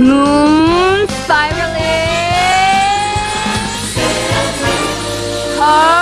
Moon spiraling. Car